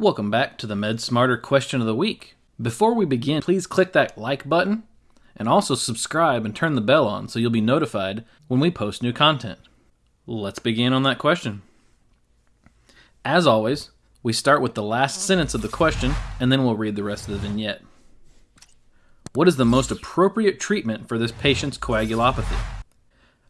Welcome back to the Med Smarter question of the week. Before we begin, please click that like button and also subscribe and turn the bell on so you'll be notified when we post new content. Let's begin on that question. As always, we start with the last sentence of the question and then we'll read the rest of the vignette. What is the most appropriate treatment for this patient's coagulopathy?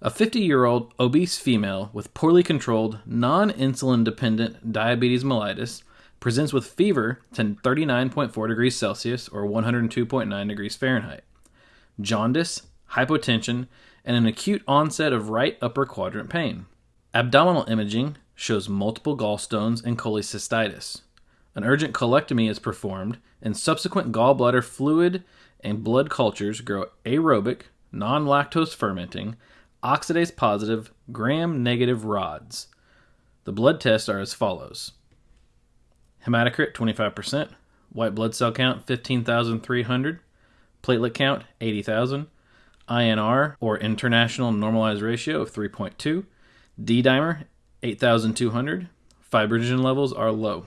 A 50 year old obese female with poorly controlled, non insulin dependent diabetes mellitus presents with fever to 39.4 degrees Celsius or 102.9 degrees Fahrenheit, jaundice, hypotension, and an acute onset of right upper quadrant pain. Abdominal imaging shows multiple gallstones and cholecystitis. An urgent colectomy is performed, and subsequent gallbladder fluid and blood cultures grow aerobic, non lactose fermenting, oxidase positive, gram negative rods. The blood tests are as follows hematocrit 25%, white blood cell count 15,300, platelet count 80,000, INR or international normalized ratio of 3.2, D dimer 8,200, fibrinogen levels are low.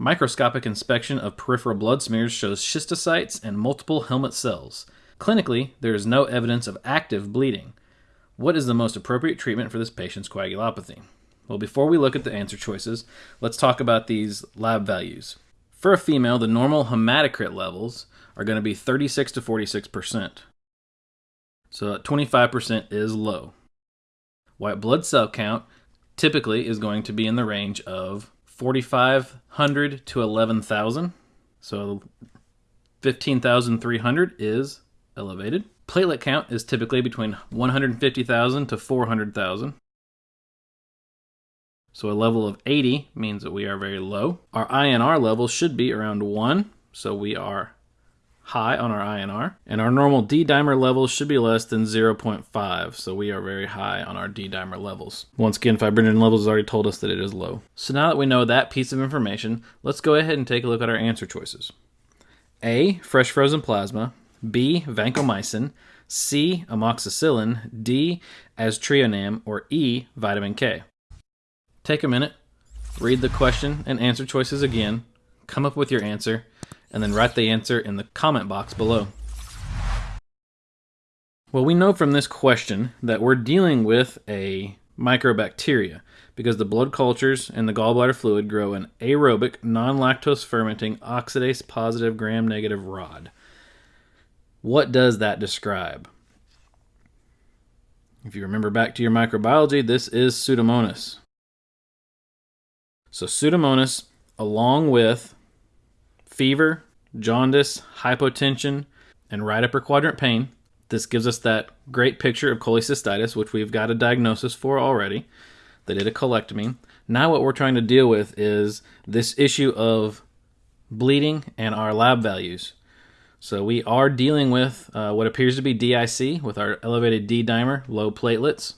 Microscopic inspection of peripheral blood smears shows schistocytes and multiple helmet cells. Clinically, there is no evidence of active bleeding. What is the most appropriate treatment for this patient's coagulopathy? Well, before we look at the answer choices, let's talk about these lab values. For a female, the normal hematocrit levels are going to be 36 to 46%. So 25% is low. White blood cell count typically is going to be in the range of 4,500 to 11,000. So 15,300 is elevated. Platelet count is typically between 150,000 to 400,000. So a level of 80 means that we are very low. Our INR level should be around 1, so we are high on our INR. And our normal D dimer levels should be less than 0.5, so we are very high on our D dimer levels. Once again, fibrinogen levels already told us that it is low. So now that we know that piece of information, let's go ahead and take a look at our answer choices. A, fresh frozen plasma. B, vancomycin. C, amoxicillin. D, aztreonam. Or E, vitamin K. Take a minute, read the question and answer choices again, come up with your answer, and then write the answer in the comment box below. Well, we know from this question that we're dealing with a microbacteria because the blood cultures and the gallbladder fluid grow an aerobic, non lactose fermenting, oxidase positive, gram negative rod. What does that describe? If you remember back to your microbiology, this is Pseudomonas. So Pseudomonas, along with fever, jaundice, hypotension, and right upper quadrant pain, this gives us that great picture of cholecystitis, which we've got a diagnosis for already. They did a colectomy. Now, what we're trying to deal with is this issue of bleeding and our lab values. So, we are dealing with uh, what appears to be DIC with our elevated D dimer, low platelets.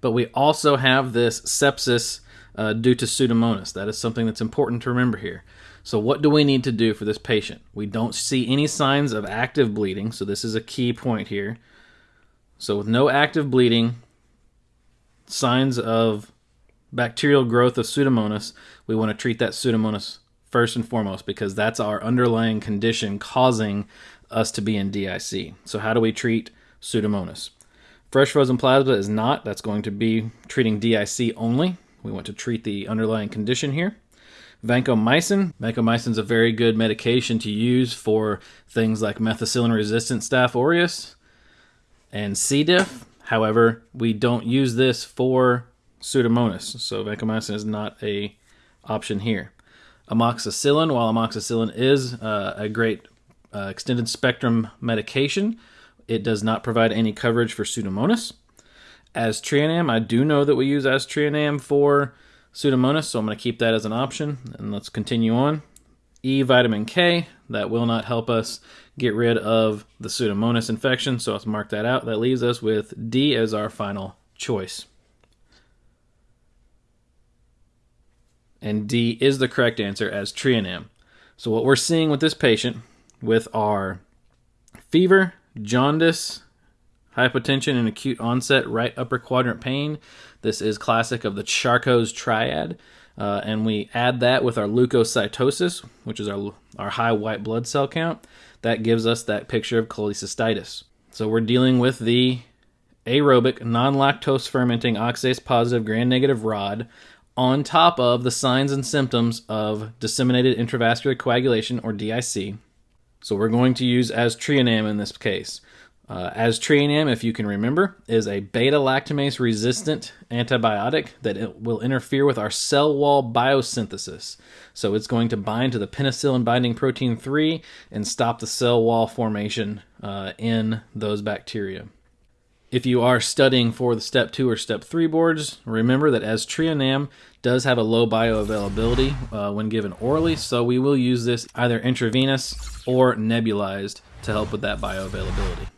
But we also have this sepsis uh, due to Pseudomonas. That is something that's important to remember here. So, what do we need to do for this patient? We don't see any signs of active bleeding, so this is a key point here. So, with no active bleeding, signs of bacterial growth of Pseudomonas, we want to treat that Pseudomonas first and foremost because that's our underlying condition causing us to be in DIC. So, how do we treat Pseudomonas? Fresh frozen plasma is not, that's going to be treating DIC only. We want to treat the underlying condition here. Vancomycin. Vancomycin is a very good medication to use for things like methicillin resistant Staph aureus and C. diff. However, we don't use this for Pseudomonas, so vancomycin is not a option here. Amoxicillin, while amoxicillin is uh, a great uh, extended spectrum medication, it does not provide any coverage for Pseudomonas aztreonam. I do know that we use aztreonam for Pseudomonas, so I'm going to keep that as an option. And let's continue on. E vitamin K, that will not help us get rid of the Pseudomonas infection, so let's mark that out. That leaves us with D as our final choice. And D is the correct answer aztreonam. So what we're seeing with this patient with our fever, jaundice, Hypotension and acute onset right upper quadrant pain. This is classic of the Charcot's triad. uh, and we add that with our leukocytosis, which is our, our high white blood cell count, that gives us that picture of cholecystitis. So we're dealing with the aerobic, non lactose fermenting oxidase positive gram negative rod on top of the signs and symptoms of disseminated intravascular coagulation or DIC. So we're going to use aztreonam in this case. Uh, aztreonam, if you can remember, is a beta lactamase resistant antibiotic that will interfere with our cell wall biosynthesis. So it's going to bind to the penicillin binding protein 3 and stop the cell wall formation uh, in those bacteria. If you are studying for the step 2 or step 3 boards, remember that as aztreonam does have a low bioavailability uh, when given orally, so we will use this either intravenous or nebulized to help with that bioavailability.